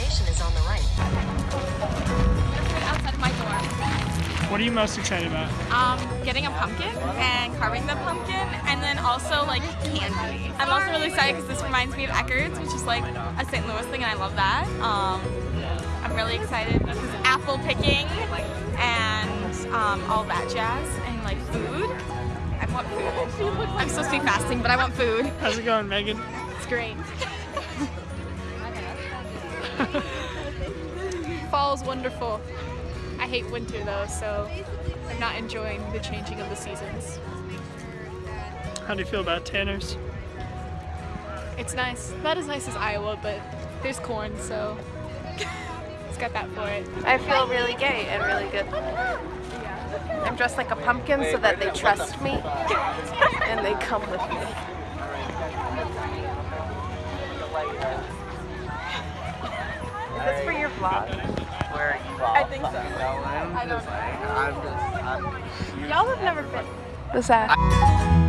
destination is on the right. outside of my dorm. What are you most excited about? Um, getting a pumpkin and carving the pumpkin, and then also like candy. I'm also really excited because this reminds me of Eckert's, which is like a St. Louis thing, and I love that. Um, I'm really excited because apple picking and um, all that jazz, and like food. I want food. I'm supposed to be fasting, but I want food. How's it going, Megan? It's great. Fall's wonderful. I hate winter though, so I'm not enjoying the changing of the seasons. How do you feel about Tanners? It's nice. Not as nice as Iowa, but there's corn, so it's got that for it. I feel really gay and really good. I'm dressed like a pumpkin so that they trust me and they come with me. Is this for your vlog? Where you I think so. I'm I don't just like, I'm just, I'm Y'all have never been. What's that?